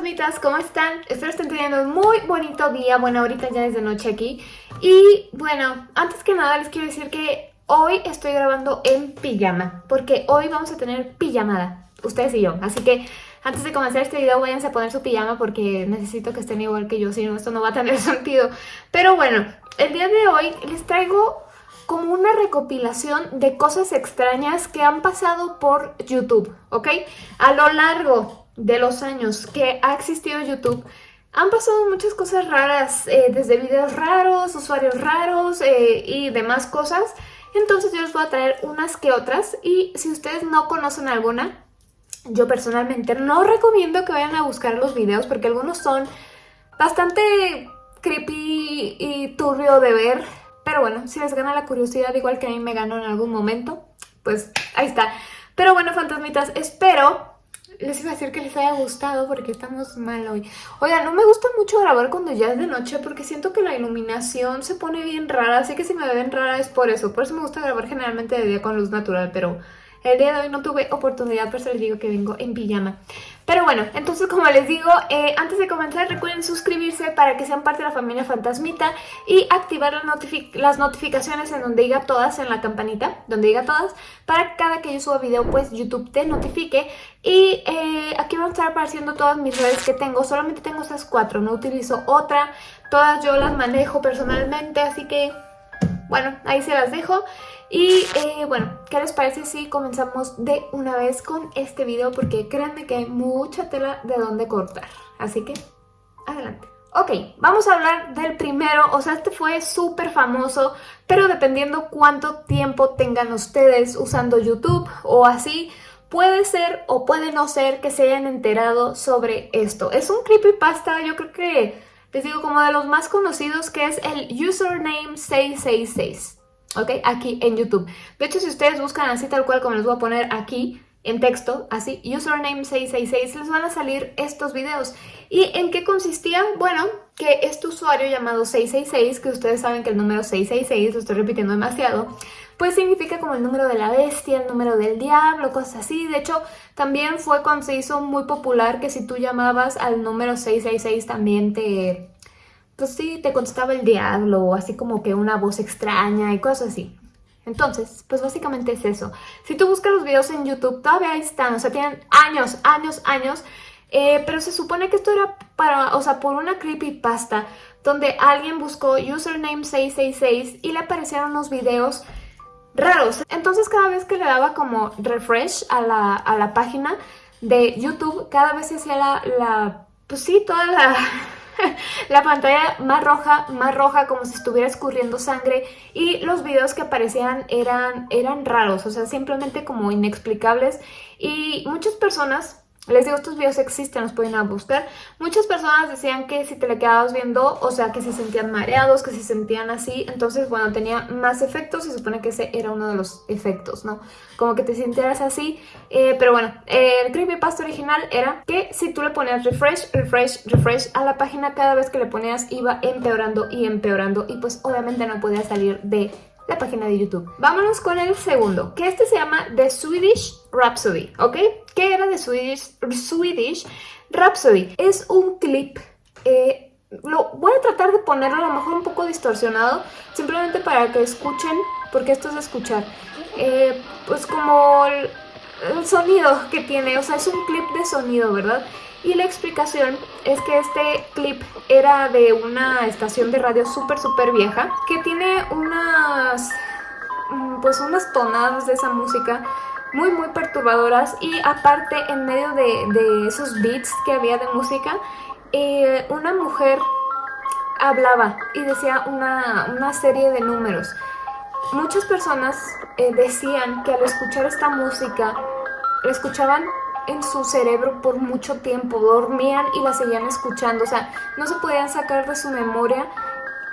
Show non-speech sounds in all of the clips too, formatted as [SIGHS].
fantasmitas, ¿cómo están? Espero estén teniendo un muy bonito día, bueno ahorita ya es de noche aquí Y bueno, antes que nada les quiero decir que hoy estoy grabando en pijama Porque hoy vamos a tener pijamada, ustedes y yo Así que antes de comenzar este video váyanse a poner su pijama porque necesito que estén igual que yo Si no, esto no va a tener [LAUGHS] sentido Pero bueno, el día de hoy les traigo como una recopilación de cosas extrañas que han pasado por YouTube, ¿ok? A lo largo de los años que ha existido YouTube, han pasado muchas cosas raras, eh, desde videos raros, usuarios raros eh, y demás cosas. Entonces yo les voy a traer unas que otras y si ustedes no conocen alguna, yo personalmente no recomiendo que vayan a buscar los videos porque algunos son bastante creepy y turbio de ver. Pero bueno, si les gana la curiosidad igual que a mí me ganó en algún momento, pues ahí está. Pero bueno, fantasmitas, espero les iba a decir que les haya gustado porque estamos mal hoy. Oiga, no me gusta mucho grabar cuando ya es de noche porque siento que la iluminación se pone bien rara, así que si me ven rara es por eso. Por eso me gusta grabar generalmente de día con luz natural, pero el día de hoy no tuve oportunidad, por eso les digo que vengo en pijama. Pero bueno, entonces como les digo, eh, antes de comenzar recuerden suscribirse para que sean parte de la familia Fantasmita y activar las, notificaciones en donde diga todas, en la campanita, donde diga todas, para que cada que yo suba video pues YouTube te notifique. Y eh, aquí van a estar apareciendo todas mis redes que tengo, solamente tengo esas cuatro, no utilizo otra, todas yo las manejo personalmente, así que bueno, ahí se las dejo. Y eh, bueno, ¿qué les parece si comenzamos de una vez con este video? Porque créanme que hay mucha tela de dónde cortar. Así que, adelante. Ok, vamos a hablar del primero, o sea, este fue súper famoso, pero dependiendo cuánto tiempo tengan ustedes usando YouTube o así, puede ser o puede no ser que se hayan enterado sobre esto. Es un creepypasta, yo creo que les digo como de los más conocidos que es el username 666. ¿ok? Aquí en YouTube. De hecho, si ustedes buscan así tal cual como les voy a poner aquí en texto, así, username 666, les van a salir estos videos. ¿Y en qué consistía? Bueno, que este usuario llamado 666, que ustedes saben que el número 666, lo estoy repitiendo demasiado, pues significa como el número de la bestia, el número del diablo, cosas así. De hecho, también fue cuando se hizo muy popular que si tú llamabas al número 666 también te pues sí, te contestaba el diablo, así como que una voz extraña y cosas así. Entonces, pues básicamente es eso. Si tú buscas los videos en YouTube, todavía están, o sea, tienen años, años, años, eh, pero se supone que esto era para, o sea, por una creepypasta, donde alguien buscó username 666 y le aparecieron unos videos raros. Entonces cada vez que le daba como refresh a la, a la página de YouTube, cada vez se hacía la, la pues sí, toda la [LAUGHS] la pantalla más roja, más roja, como si estuviera escurriendo sangre y los videos que aparecían eran, eran raros, o sea, simplemente como inexplicables y muchas personas les digo, estos videos existen, los pueden buscar. Muchas personas decían que si te le quedabas viendo, o sea, que se sentían mareados, que se sentían así. Entonces, bueno, tenía más efectos. Se supone que ese era uno de los efectos, ¿no? Como que te sintieras así. Eh, pero bueno, el creepypasta original era que si tú le ponías refresh, refresh, refresh a la página, cada vez que le ponías iba empeorando y empeorando. Y pues obviamente no podía salir de la página de YouTube. Vámonos con el segundo, que este se llama The Swedish Rhapsody, ¿ok? ¿Qué era The Swedish, Rhapsody? Es un clip... Eh, lo voy a tratar de ponerlo a lo mejor un poco distorsionado, simplemente para que escuchen, porque esto es escuchar, eh, pues como el, el sonido que tiene, o sea, es un clip de sonido, ¿verdad? Y la explicación es que este clip era de una estación de radio súper súper vieja que tiene unas, mm, pues unas tonadas de esa música muy muy perturbadoras y aparte en medio de, esos beats que había de música eh, una mujer hablaba y decía una, serie de números. Muchas personas eh, decían que al escuchar esta música escuchaban en su cerebro por mucho tiempo, dormían y la seguían escuchando, o sea, no se podían sacar de su memoria,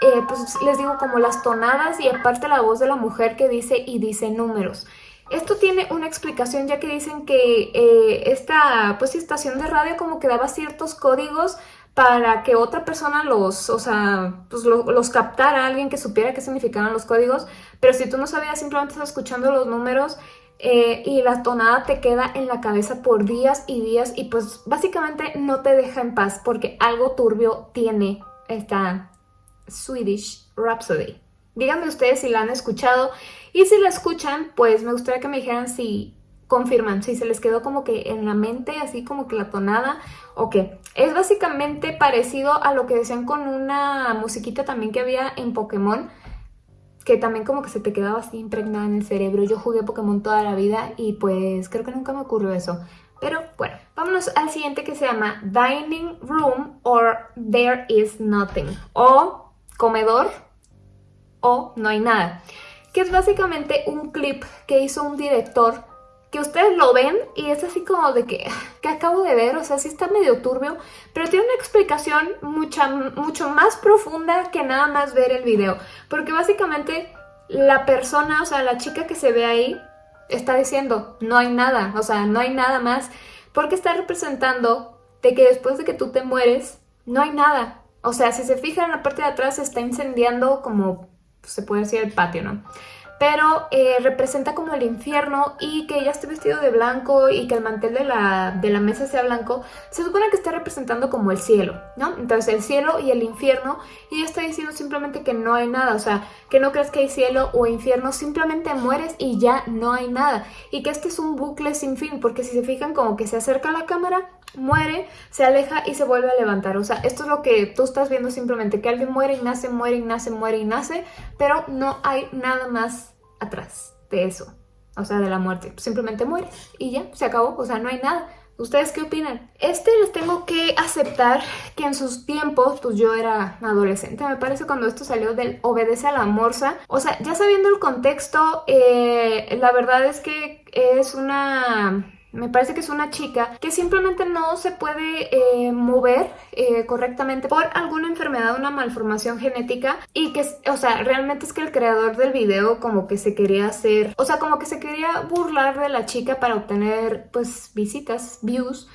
eh, pues les digo como las tonadas y aparte la voz de la mujer que dice y dice números. Esto tiene una explicación ya que dicen que eh, esta pues, estación de radio como que daba ciertos códigos para que otra persona los, o sea, pues los captara, alguien que supiera qué significaban los códigos, pero si tú no sabías, simplemente estás escuchando los números, eh, y la tonada te queda en la cabeza por días y días y pues básicamente no te deja en paz porque algo turbio tiene esta Swedish Rhapsody. Díganme ustedes si la han escuchado y si la escuchan, pues me gustaría que me dijeran si confirman, si se les quedó como que en la mente, así como que la tonada, o qué. Es básicamente parecido a lo que decían con una musiquita también que había en Pokémon, que también como que se te quedaba así impregnada en el cerebro. Yo jugué Pokémon toda la vida y pues creo que nunca me ocurrió eso. Pero bueno, vámonos al siguiente que se llama Dining Room or There is Nothing. O comedor o no hay nada. Que es básicamente un clip que hizo un director que ustedes lo ven y es así como de que, [SIGHS] que acabo de ver, o sea, sí está medio turbio, pero tiene una explicación mucha, mucho más profunda que nada más ver el video, porque básicamente la persona, o sea, la chica que se ve ahí, está diciendo, no hay nada, o sea, no hay nada más, porque está representando de que después de que tú te mueres, no hay nada. O sea, si se fijan en la parte de atrás, se está incendiando como, se puede decir, el patio, ¿no? Pero eh, representa como el infierno y que ella esté vestido de blanco y que el mantel de la, de la mesa sea blanco, se supone que está representando como el cielo, ¿no? Entonces el cielo y el infierno y ella está diciendo simplemente que no hay nada, o sea, que no crees que hay cielo o infierno, simplemente mueres y ya no hay nada y que este es un bucle sin fin, porque si se fijan como que se acerca a la cámara, muere, se aleja y se vuelve a levantar. O sea, esto es lo que tú estás viendo simplemente, que alguien muere y nace, muere y nace, muere y nace, pero no hay nada más atrás de eso. O sea, de la muerte. Simplemente muere y ya, se acabó. O sea, no hay nada. ¿Ustedes qué opinan? Este les tengo que aceptar que en sus tiempos, pues yo era adolescente, me parece cuando esto salió del Obedece a la Morsa. O sea, ya sabiendo el contexto, eh, la verdad es que es una me parece que es una chica que simplemente no se puede eh, mover eh, correctamente por alguna enfermedad, una malformación genética y que, o sea, realmente es que el creador del video como que se quería hacer, o sea, como que se quería burlar de la chica para obtener pues visitas, views,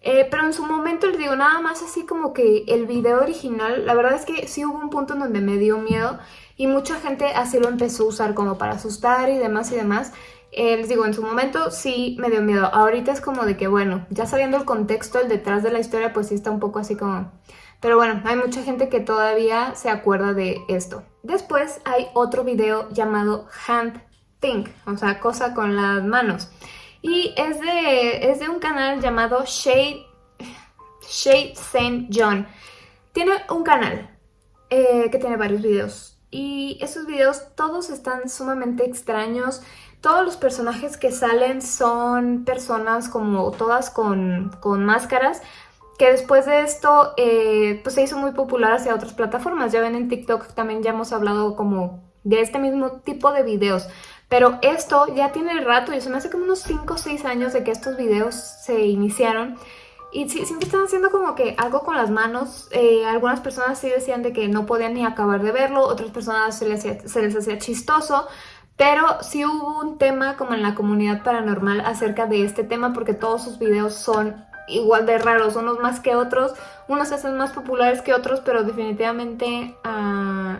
eh, pero en su momento les digo, nada más así como que el video original, la verdad es que sí hubo un punto en donde me dio miedo y mucha gente así lo empezó a usar como para asustar y demás y demás. Eh, les digo, en su momento sí me dio miedo. Ahorita es como de que, bueno, ya sabiendo el contexto, el detrás de la historia, pues sí está un poco así como... Pero bueno, hay mucha gente que todavía se acuerda de esto. Después hay otro video llamado Hand Think, o sea, cosa con las manos. Y es de, es de un canal llamado Shade, Shade Saint John. Tiene un canal eh, que tiene varios videos. Y esos videos todos están sumamente extraños. Todos los personajes que salen son personas como todas con, máscaras, que después de esto eh, pues se hizo muy popular hacia otras plataformas. Ya ven en TikTok también ya hemos hablado como de este mismo tipo de videos. Pero esto ya tiene rato, y se me hace como unos 5 o 6 años de que estos videos se iniciaron. Y siempre están haciendo como que algo con las manos. Eh, algunas personas sí decían de que no podían ni acabar de verlo, otras personas se les, se les hacía chistoso. Pero sí hubo un tema como en la comunidad paranormal acerca de este tema porque todos sus videos son igual de raros, unos más que otros, unos se hacen más populares que otros, pero definitivamente uh,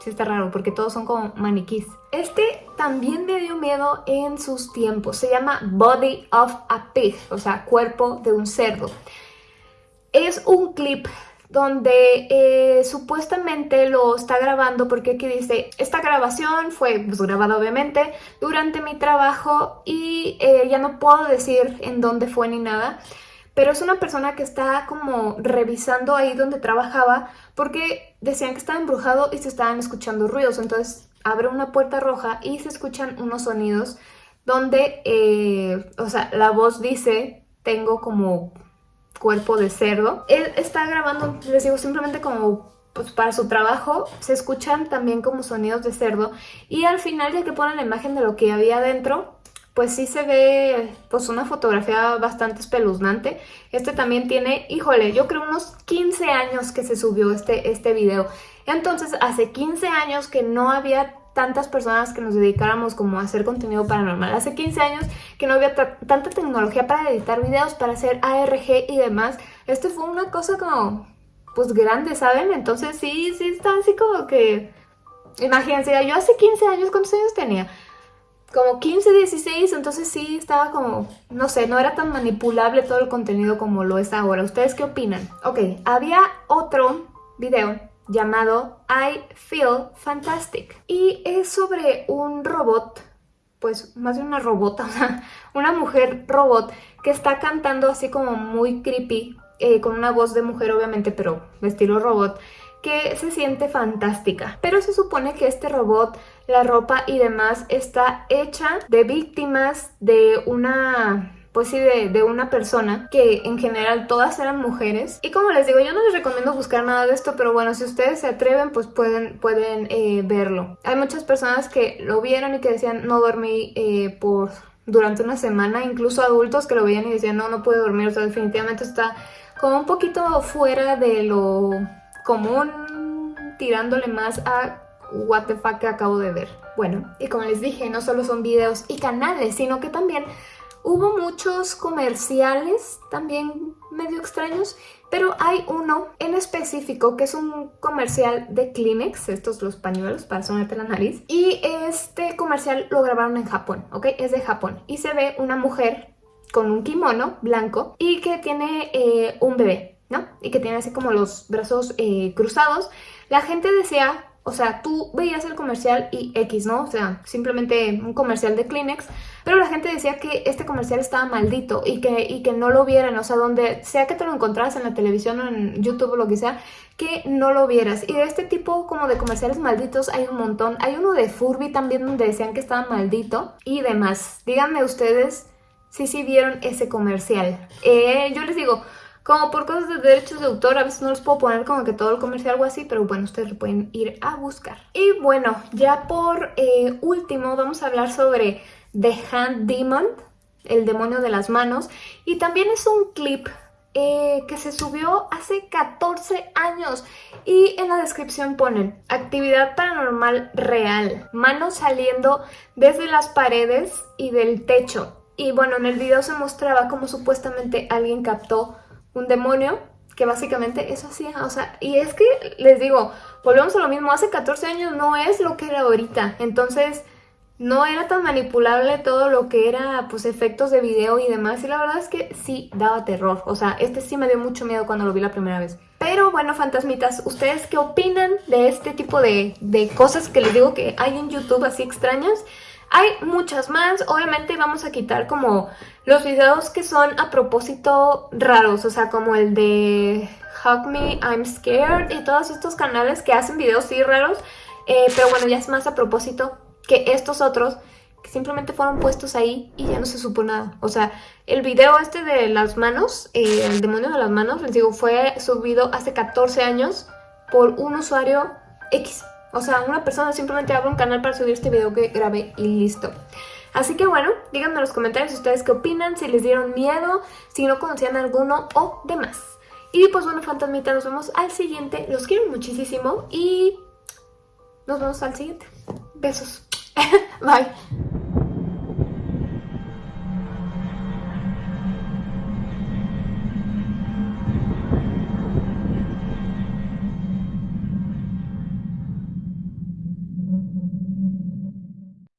sí está raro porque todos son como maniquís. Este también me dio miedo en sus tiempos, se llama Body of a Pig, o sea, cuerpo de un cerdo. Es un clip donde eh, supuestamente lo está grabando porque aquí dice, esta grabación fue pues, grabada obviamente durante mi trabajo y eh, ya no puedo decir en dónde fue ni nada, pero es una persona que está como revisando ahí donde trabajaba porque decían que estaba embrujado y se estaban escuchando ruidos, entonces abre una puerta roja y se escuchan unos sonidos donde, eh, o sea, la voz dice, tengo como cuerpo de cerdo. Él está grabando, les digo, simplemente como pues para su trabajo se escuchan también como sonidos de cerdo y al final ya que ponen la imagen de lo que había dentro pues sí se ve pues una fotografía bastante espeluznante. Este también tiene, híjole, yo creo unos 15 años que se subió este, este video. Entonces hace 15 años que no había tantas personas que nos dedicáramos como a hacer contenido paranormal. Hace 15 años que no había tanta tecnología para editar videos, para hacer ARG y demás. Esto fue una cosa como, pues grande, ¿saben? Entonces sí, sí está así como que... Imagínense, yo hace 15 años, ¿cuántos años tenía? como 15, 16, entonces sí estaba como, no sé, no era tan manipulable todo el contenido como lo es ahora. ¿Ustedes qué opinan? Ok, había otro video llamado I Feel Fantastic y es sobre un robot, pues más de una robota, [LAUGHS] una mujer robot que está cantando así como muy creepy, eh, con una voz de mujer obviamente, pero estilo robot, que se siente fantástica. Pero se supone que este robot, la ropa y demás está hecha de víctimas de una pues sí, de, una persona que en general todas eran mujeres. Y como les digo, yo no les recomiendo buscar nada de esto, pero bueno, si ustedes se atreven, pues pueden, pueden eh, verlo. Hay muchas personas que lo vieron y que decían no dormí eh, por durante una semana, incluso adultos que lo veían y decían no, no puedo dormir, o sea, definitivamente está como un poquito fuera de lo común, tirándole más a what the fuck que acabo de ver. Bueno, y como les dije, no solo son videos y canales, sino que también hubo muchos comerciales también medio extraños, pero hay uno en específico que es un comercial de Kleenex, estos los pañuelos para sonarte la nariz, y este comercial lo grabaron en Japón, ¿ok? Es de Japón, y se ve una mujer con un kimono blanco y que tiene eh, un bebé, ¿no? Y que tiene así como los brazos eh, cruzados. La gente decía, o sea, tú veías el comercial y X, ¿no? O sea, simplemente un comercial de Kleenex, pero la gente decía que este comercial estaba maldito y que, y que no lo vieran, o sea, donde sea que te lo encontraras en la televisión o en YouTube o lo que sea, que no lo vieras. Y de este tipo como de comerciales malditos hay un montón. Hay uno de Furby también donde decían que estaba maldito y demás. Díganme ustedes si sí vieron ese comercial. Eh, yo les digo, como por cosas de derechos de autor, a veces no les puedo poner como que todo el comercial o así, pero bueno, ustedes lo pueden ir a buscar. Y bueno, ya por eh, último vamos a hablar sobre The Hand Demon, el demonio de las manos. Y también es un clip eh, que se subió hace 14 años y en la descripción ponen actividad paranormal real, manos saliendo desde las paredes y del techo y bueno, en el video se mostraba como supuestamente alguien captó un demonio que básicamente eso hacía, o sea, y es que les digo, volvemos a lo mismo, hace 14 años no es lo que era ahorita, entonces no era tan manipulable todo lo que era pues efectos de video y demás y la verdad es que sí daba terror, o sea, este sí me dio mucho miedo cuando lo vi la primera vez. Pero bueno, fantasmitas, ¿ustedes qué opinan de este tipo de, de cosas que les digo que hay en YouTube así extrañas? Hay muchas más, obviamente vamos a quitar como los videos que son a propósito raros, o sea, como el de Hug Me, I'm Scared y todos estos canales que hacen videos sí raros, eh, pero bueno, ya es más a propósito que estos otros que simplemente fueron puestos ahí y ya no se supo nada. O sea, el video este de las manos, eh, el demonio de las manos, les digo, fue subido hace 14 años por un usuario X. O sea, una persona simplemente abre un canal para subir este video que grabé y listo. Así que bueno, díganme en los comentarios ustedes qué opinan, si les dieron miedo, si no conocían alguno o demás. Y pues bueno, fantasmitas, nos vemos al siguiente. Los quiero muchísimo y nos vemos al siguiente. Besos. [LAUGHS] Bye.